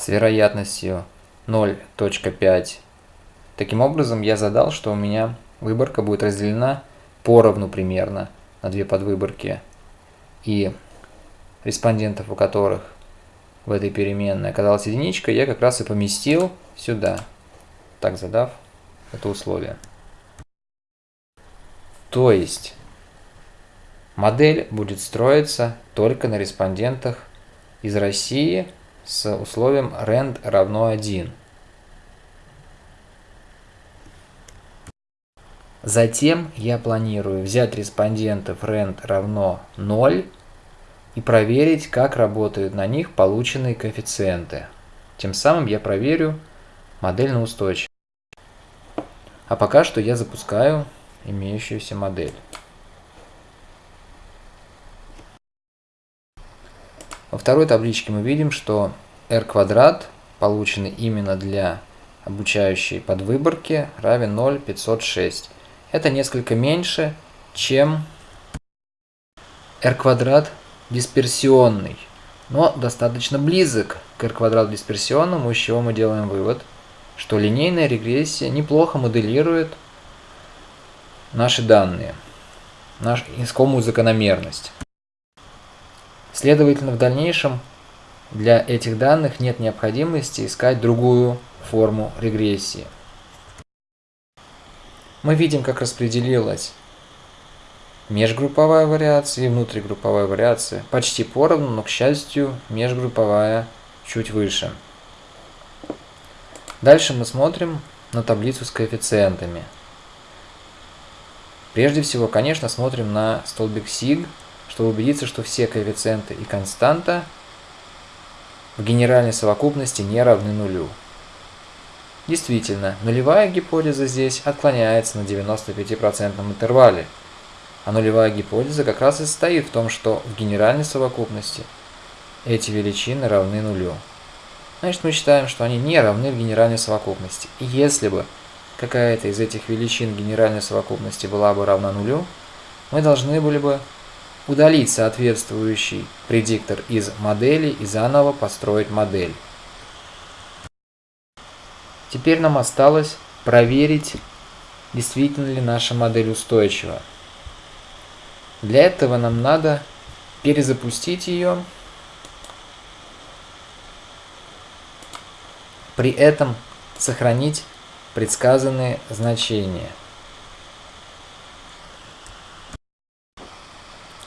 с вероятностью 0.5. Таким образом, я задал, что у меня выборка будет разделена поровну примерно на две подвыборки. И респондентов, у которых в этой переменной оказалась единичка, я как раз и поместил сюда, так задав это условие. То есть модель будет строиться только на респондентах из России с условием rand равно 1. Затем я планирую взять респондентов rand равно 0 и проверить, как работают на них полученные коэффициенты. Тем самым я проверю модель на устойчивость. А пока что я запускаю имеющуюся модель. Во второй табличке мы видим, что r квадрат, полученный именно для обучающей подвыборки, равен 0,506. Это несколько меньше, чем r квадрат дисперсионный, но достаточно близок к r квадрату дисперсионному, из чего мы делаем вывод, что линейная регрессия неплохо моделирует наши данные, нашу искомую закономерность. Следовательно, в дальнейшем для этих данных нет необходимости искать другую форму регрессии. Мы видим, как распределилась межгрупповая вариация и внутригрупповая вариация. Почти поровну, но, к счастью, межгрупповая чуть выше. Дальше мы смотрим на таблицу с коэффициентами. Прежде всего, конечно, смотрим на столбик сиг, чтобы убедиться, что все коэффициенты и константа в генеральной совокупности не равны нулю. Действительно, нулевая гипотеза здесь отклоняется на 95% интервале, а нулевая гипотеза как раз и состоит в том, что в генеральной совокупности эти величины равны нулю. Значит, мы считаем, что они не равны в генеральной совокупности. И если бы какая-то из этих величин генеральной совокупности была бы равна нулю, мы должны были бы удалить соответствующий предиктор из модели и заново построить модель. Теперь нам осталось проверить, действительно ли наша модель устойчива. Для этого нам надо перезапустить ее, при этом сохранить предсказанные значения.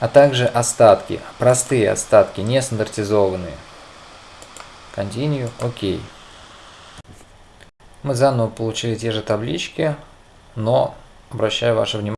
А также остатки, простые остатки, не стандартизованные. Continue, ОК. Мы заново получили те же таблички, но обращаю ваше внимание,